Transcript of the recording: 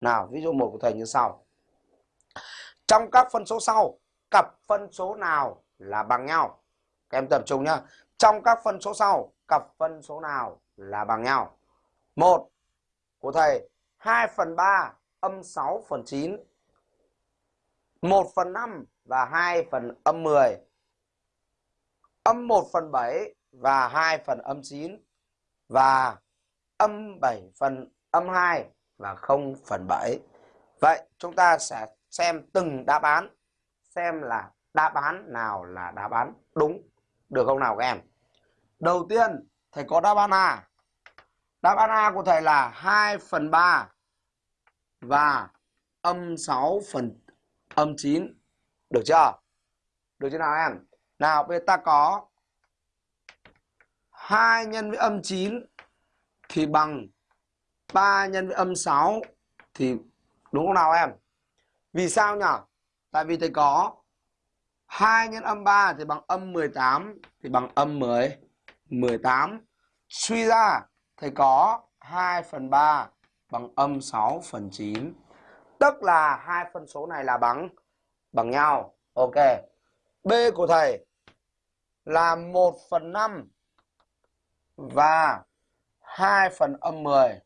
Nào, ví dụ một của thầy như sau. Trong các phân số sau, cặp phân số nào là bằng nhau? Các em tập trung nhá. Trong các phân số sau, cặp phân số nào là bằng nhau? Một của thầy 2 phần 3 âm 6 phần 9 1 phần 5 và 2 phần âm 10 âm 1 phần 7 và 2 phần âm 9 và âm 7 phần âm 2 và 0 phần 7 vậy chúng ta sẽ xem từng đáp án, xem là đáp án nào là đáp án đúng. Được không nào các em? Đầu tiên, thầy có đáp án A. Đáp án A của thầy là 2 phần 3 và âm 6 phần, âm 9 được chưa? Được chưa nào em? Nào, bây giờ ta có 2 nhân với âm 9 thì bằng 3 nhân với âm 6 thì đúng không nào em vì sao nhỉ? Tại vì thầy có 2 nhân âm 3 thì bằng âm 18 thì bằng âm 10 18. Suy ra, thầy có 2 phần 3 bằng âm 6 phần 9. Tức là hai phân số này là bằng bằng nhau. Ok. B của thầy là 1 phần 5 và 2 phần âm 10.